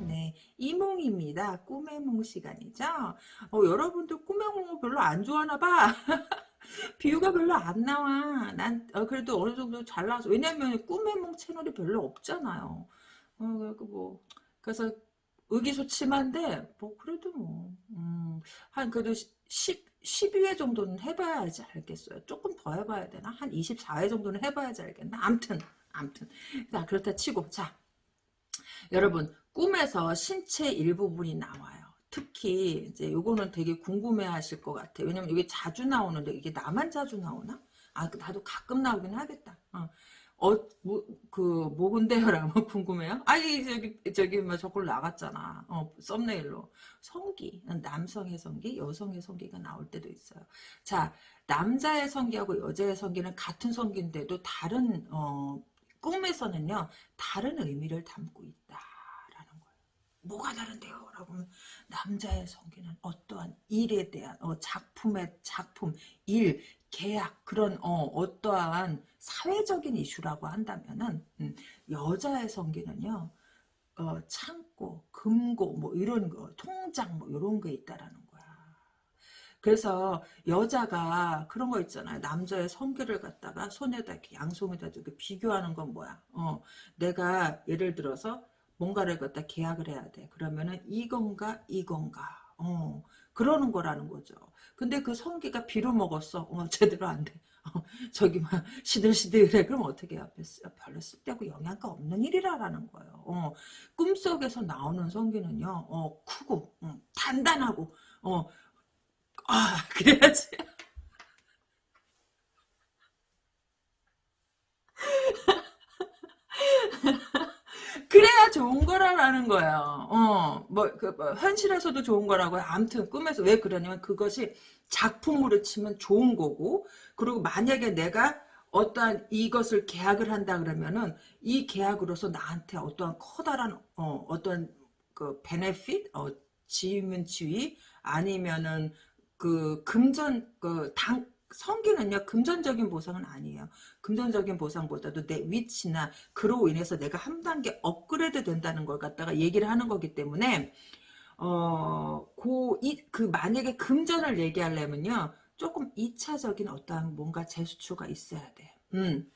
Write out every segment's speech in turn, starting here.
네 이몽입니다. 꿈의 몽 시간이죠. 어, 여러분들 꿈의 몽을 별로 안 좋아하나 봐. 비유가 별로 안 나와. 난 어, 그래도 어느 정도 잘 나와서 왜냐면 꿈의 몽 채널이 별로 없잖아요. 어, 뭐 그래서 의기소침한데 뭐 그래도 뭐한 음, 그래도 10 12회 정도는 해봐야지 알겠어요. 조금 더 해봐야 되나? 한 24회 정도는 해봐야지 알겠나? 암튼 암튼 자 그렇다 치고 자 여러분 꿈에서 신체 일부분이 나와요. 특히 이제 요거는 되게 궁금해하실 것 같아요. 왜냐면 이게 자주 나오는데 이게 나만 자주 나오나? 아 나도 가끔 나오긴 하겠다. 어. 어, 뭐, 그, 뭐근데요라고 궁금해요? 아니, 저기, 저기, 뭐, 저걸 나갔잖아. 어, 썸네일로. 성기. 남성의 성기, 여성의 성기가 나올 때도 있어요. 자, 남자의 성기하고 여자의 성기는 같은 성기인데도 다른, 어, 꿈에서는요, 다른 의미를 담고 거예요. 뭐가 다른데요? 라고 하면, 남자의 성기는 어떠한 일에 대한, 어, 작품의, 작품, 일, 계약, 그런, 어, 어떠한 사회적인 이슈라고 한다면은, 음, 여자의 성기는요, 어, 창고, 금고, 뭐, 이런 거, 통장, 뭐, 이런 게 있다라는 그래서 여자가 그런 거 있잖아요. 남자의 성기를 갖다가 손에다 이렇게 양손에다 이렇게 비교하는 건 뭐야? 어, 내가 예를 들어서 뭔가를 갖다 계약을 해야 돼. 그러면은 이건가 이건가. 어, 그러는 거라는 거죠. 근데 그 성기가 비로 먹었어. 어, 제대로 안 돼. 어, 저기 막 시들시들해. 그럼 어떻게 해요? 별로 쓸데고 영양가 없는 일이라라는 거예요. 어, 꿈속에서 나오는 성기는요. 어, 크고 어, 단단하고 어, 아 그래야지 그래야 좋은 거라는 거예요. 어, 뭐, 그, 뭐, 현실에서도 좋은 거라고요. 아무튼, 꿈에서 왜 그러냐면, 그것이 작품으로 치면 좋은 거고, 그리고 만약에 내가 어떠한 이것을 계약을 한다 그러면은, 이 계약으로서 나한테 어떠한 커다란, 어, 어떤, 그, 베네핏? 어, 지위면 지위? 아니면은, 그 금전 그 당 성기는요 금전적인 보상은 아니에요. 금전적인 보상보다도 내 위치나 그로 인해서 내가 한 단계 업그레이드 된다는 걸 갖다가 얘기를 하는 거기 때문에 어고이그 만약에 금전을 얘기하려면요 조금 2차적인 어떠한 뭔가 재수초가 있어야 돼. 음.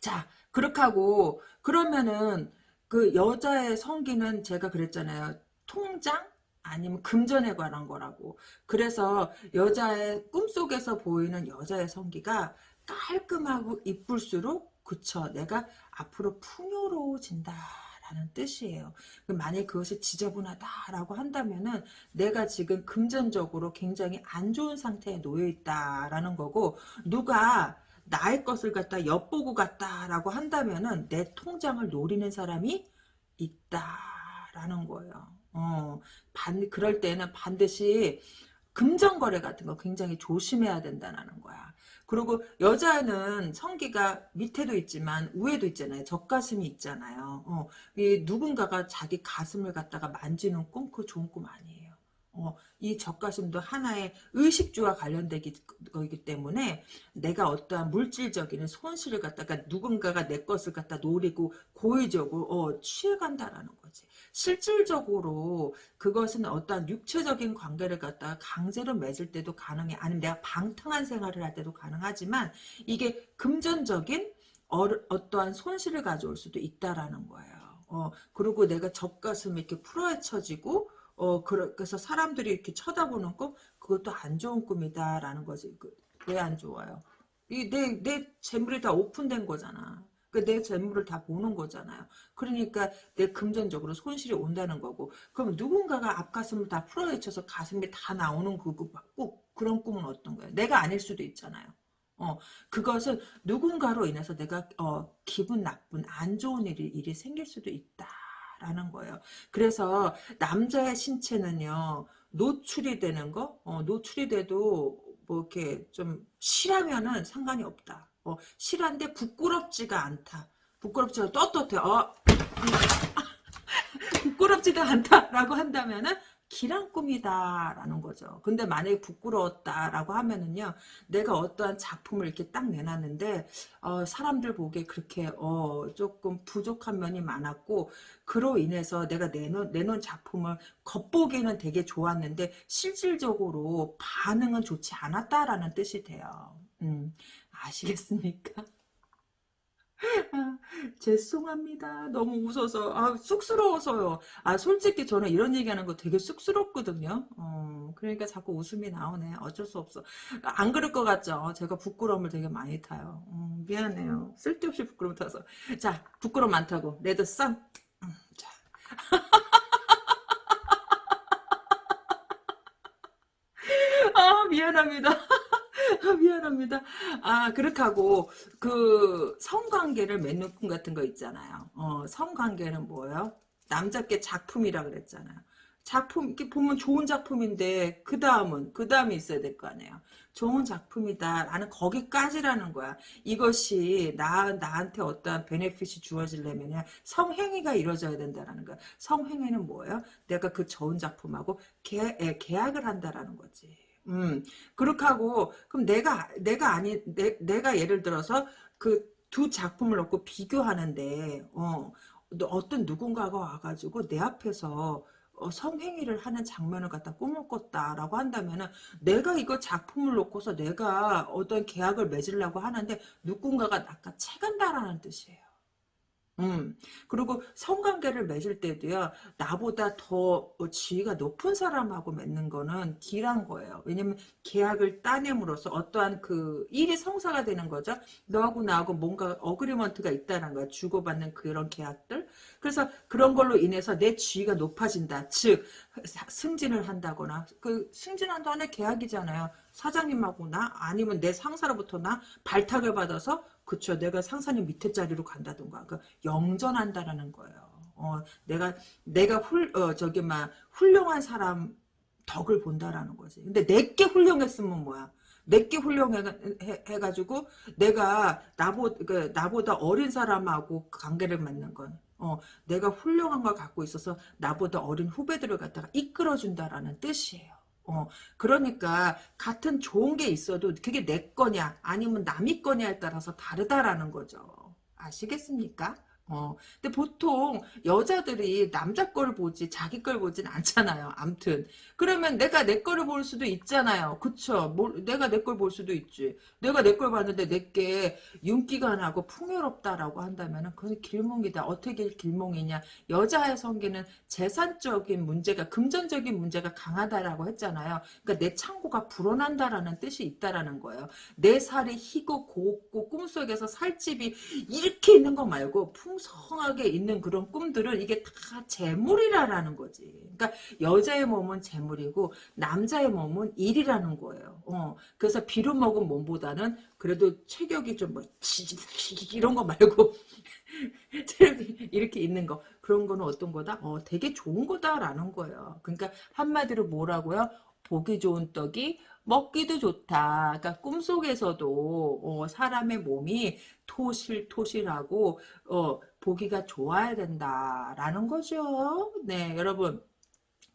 자 그렇게 하고 그러면은 그 여자의 성기는 제가 그랬잖아요. 통장 아니면 금전에 관한 거라고. 그래서 여자의 꿈속에서 보이는 여자의 성기가 깔끔하고 이쁠수록 그쵸 내가 앞으로 풍요로워진다 라는 뜻이에요. 만약 그것이 지저분하다라고 한다면은 내가 지금 금전적으로 굉장히 안 좋은 상태에 놓여 있다라는 거고 누가 나의 것을 갖다 엿보고 갔다라고 한다면은 내 통장을 노리는 사람이 있다라는 거예요. 어, 반, 그럴 때는 반드시 금전거래 같은 거 굉장히 조심해야 된다는 거야. 그리고 여자는 성기가 밑에도 있지만 위에도 있잖아요. 젖가슴이 있잖아요. 어, 이 누군가가 자기 가슴을 갖다가 만지는 꿈, 그 좋은 꿈 아니에요. 어, 이 젖가슴도 하나의 의식주와 관련되기 거기 때문에 내가 어떠한 물질적인 손실을 갖다가 누군가가 내 것을 갖다 노리고 고의적으로 어, 취해간다라는 거지. 실질적으로 그것은 어떠한 육체적인 관계를 갖다가 강제로 맺을 때도 가능해. 아니면 내가 방탕한 생활을 할 때도 가능하지만 이게 금전적인 어, 어떠한 손실을 가져올 수도 있다라는 거예요. 어, 그리고 내가 젖가슴이 이렇게 풀어헤쳐지고 어, 그래서 사람들이 이렇게 쳐다보는 꿈, 그것도 안 좋은 꿈이다라는 거지. 그, 왜안 좋아요? 이 내, 내 재물이 다 오픈된 거잖아. 그내 재물을 다 보는 거잖아요. 그러니까 내 금전적으로 손실이 온다는 거고. 그럼 누군가가 앞가슴을 다 풀어헤쳐서 가슴이 다 나오는 그, 그, 꼭 그런 꿈은 어떤 거예요? 내가 아닐 수도 있잖아요. 어, 그것은 누군가로 인해서 내가, 어, 기분 나쁜, 안 좋은 일이, 일이 생길 수도 있다. 라는 거예요. 그래서 남자의 신체는요. 노출이 되는 거, 어, 노출이 돼도 뭐 이렇게 좀 실하면은 상관이 없다. 어, 실한데 부끄럽지가 않다. 부끄럽지가 떳떳해. 어, 부끄럽지도 않다라고 한다면은 길한 꿈이다라는 거죠. 근데 만약에 부끄러웠다라고 하면은요, 내가 어떠한 작품을 이렇게 딱 내놨는데 어, 사람들 보기에 그렇게 어, 조금 부족한 면이 많았고 그로 인해서 내가 내놓은, 내놓은 작품을 겉보기에는 되게 좋았는데 실질적으로 반응은 좋지 않았다라는 뜻이 돼요. 음, 아시겠습니까? 아, 죄송합니다. 너무 웃어서 아 쑥스러워서요. 아 솔직히 저는 이런 얘기하는 거 되게 쑥스럽거든요. 어, 그러니까 자꾸 웃음이 나오네. 어쩔 수 없어. 안 그럴 것 같죠? 제가 부끄러움을 되게 많이 타요. 음, 미안해요. 쓸데없이 부끄러움 타서. 자 부끄러움 많다고. 레드 썬. 음, 자. 아 미안합니다. 아, 미안합니다. 아, 그렇게 하고, 그, 성관계를 맺는 꿈 같은 거 있잖아요. 어, 성관계는 뭐예요? 남자께 작품이라 그랬잖아요. 작품, 이렇게 보면 좋은 작품인데, 그 다음은, 그 다음이 있어야 될 거 아니에요. 좋은 작품이다. 라는 거기까지라는 거야. 이것이 나, 나한테 어떠한 베네핏이 주어지려면 성행위가 이루어져야 된다라는 거야. 성행위는 뭐예요? 내가 그 좋은 작품하고 계, 계약을 한다라는 거지. 음, 그렇게 하고, 그럼 내가, 내가 아니, 내, 내가 예를 들어서 그 두 작품을 놓고 비교하는데, 어, 어떤 누군가가 와가지고 내 앞에서 어, 성행위를 하는 장면을 갖다 꿈을 꿨다라고 한다면은 내가 이거 작품을 놓고서 내가 어떤 계약을 맺으려고 하는데 누군가가 낚아채간다라는 뜻이에요. 음, 그리고 성관계를 맺을 때도요, 나보다 더 지위가 높은 사람하고 맺는 거는 길한 거예요. 왜냐면 계약을 따냄으로써 어떠한 그 일이 성사가 되는 거죠. 너하고 나하고 뭔가 어그리먼트가 있다는 거야. 주고받는 그런 계약들. 그래서 그런 걸로 인해서 내 지위가 높아진다. 즉, 승진을 한다거나, 그 승진한다는 계약이잖아요. 사장님하고 나, 아니면 내 상사로부터 나 발탁을 받아서 그쵸. 내가 상사님 밑에 자리로 간다던가. 그 영전한다라는 거예요. 어, 내가, 내가 훌, 어, 저기, 막, 훌륭한 사람 덕을 본다라는 거지. 근데 내게 훌륭했으면 뭐야? 내게 훌륭해가지고 내가 나보, 그, 나보다 어린 사람하고 관계를 맺는 건 어, 내가 훌륭한 걸 갖고 있어서 나보다 어린 후배들을 갖다가 이끌어준다라는 뜻이에요. 어, 그러니까 같은 좋은 게 있어도 그게 내 거냐 아니면 남이 거냐에 따라서 다르다라는 거죠. 아시겠습니까? 어, 근데 보통 여자들이 남자 거를 보지 자기 걸 보진 않잖아요. 암튼 그러면 내가 내 거를 볼 수도 있잖아요. 그쵸? 뭘, 내가 내 걸 볼 수도 있지. 내가 내 걸 봤는데 내게 윤기가 나고 풍요롭다라고 한다면 그건 길몽이다. 어떻게 길몽이냐. 여자의 성기는 재산적인 문제가 금전적인 문제가 강하다라고 했잖아요. 그러니까 내 창고가 불어난다라는 뜻이 있다라는 거예요. 내 살이 희고 곱고 꿈속에서 살집이 이렇게 있는 거 말고 풍 풍성하게 있는 그런 꿈들은 이게 다 재물이라는 거지. 그러니까 여자의 몸은 재물이고 남자의 몸은 일이라는 거예요. 어, 그래서 비료 먹은 몸보다는 그래도 체격이 좀뭐 이런 거 말고 이렇게 있는 거 그런 거는 어떤 거다? 어, 되게 좋은 거다라는 거예요. 그러니까 한마디로 뭐라고요? 보기 좋은 떡이 먹기도 좋다. 그러니까 꿈속에서도 어, 사람의 몸이 토실토실하고 어, 보기가 좋아야 된다라는 거죠. 네, 여러분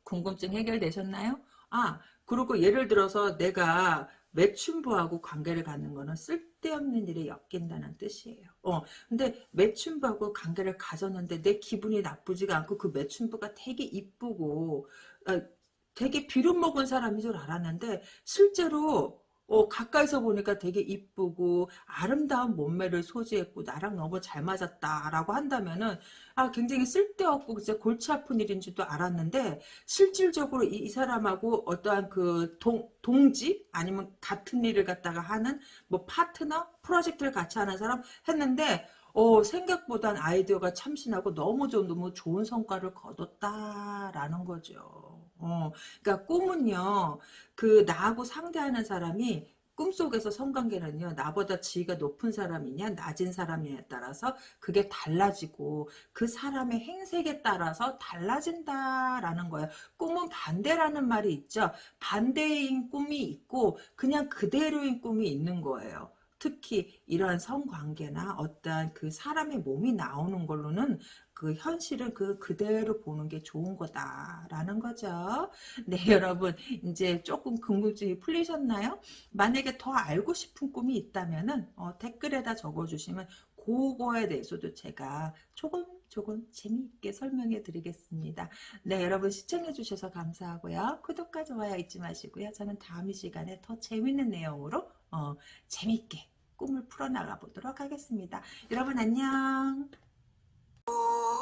궁금증 해결되셨나요? 아, 그리고 예를 들어서 내가 매춘부하고 관계를 갖는 거는 쓸데없는 일에 엮인다는 뜻이에요. 어, 근데 매춘부하고 관계를 가졌는데 내 기분이 나쁘지가 않고 그 매춘부가 되게 이쁘고 어, 되게 비름 먹은 사람인 줄 알았는데 실제로 어, 가까이서 보니까 되게 이쁘고 아름다운 몸매를 소지했고 나랑 너무 잘 맞았다라고 한다면은 아 굉장히 쓸데없고 진짜 골치 아픈 일인 줄도 알았는데 실질적으로 이, 이 사람하고 어떠한 그 동, 동지 아니면 같은 일을 갖다가 하는 뭐 파트너 프로젝트를 같이 하는 사람 했는데 어, 생각보단 아이디어가 참신하고 너무 좀 너무 좋은 성과를 거뒀다라는 거죠. 어, 그러니까 꿈은요, 그 나하고 상대하는 사람이 꿈속에서 성관계는요 나보다 지위가 높은 사람이냐 낮은 사람이냐에 따라서 그게 달라지고 그 사람의 행색에 따라서 달라진다라는 거예요. 꿈은 반대라는 말이 있죠. 반대인 꿈이 있고 그냥 그대로인 꿈이 있는 거예요. 특히 이러한 성관계나 어떠한 그 사람의 몸이 나오는 걸로는 그 현실은 그 그대로 보는 게 좋은 거다라는 거죠. 네 여러분 이제 조금 궁금증이 풀리셨나요? 만약에 더 알고 싶은 꿈이 있다면은 어, 댓글에다 적어주시면 그거에 대해서도 제가 조금 조금 재미있게 설명해 드리겠습니다. 네 여러분 시청해 주셔서 감사하고요. 구독과 좋아요 잊지 마시고요. 저는 다음 이 시간에 더 재밌는 내용으로 어, 재미있게 꿈을 풀어나가 보도록 하겠습니다. 여러분 안녕. 오